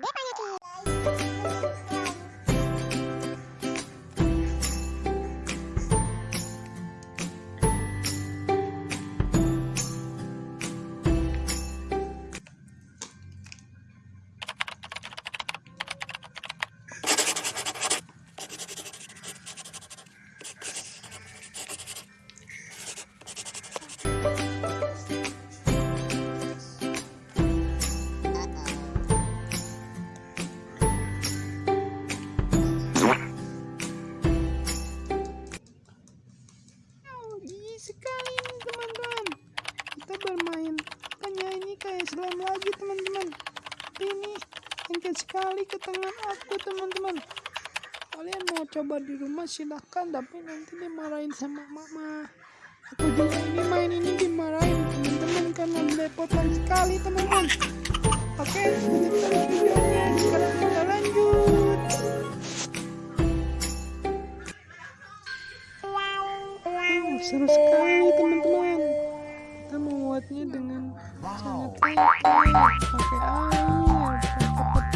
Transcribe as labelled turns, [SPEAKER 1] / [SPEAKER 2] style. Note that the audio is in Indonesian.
[SPEAKER 1] デパニキ sekali ini teman-teman. Kita bermain. Kan Penyanyi kayak selam lagi teman-teman. Ini lengket sekali ke tangan aku teman-teman. Kalian mau coba di rumah silahkan. Tapi nanti dimarahin sama mama. Aku juga ini main ini dimarahin teman-teman. Karena belepotan sekali teman-teman. Seru sekali teman-teman. Kita membuatnya dengan sangat santai pakai air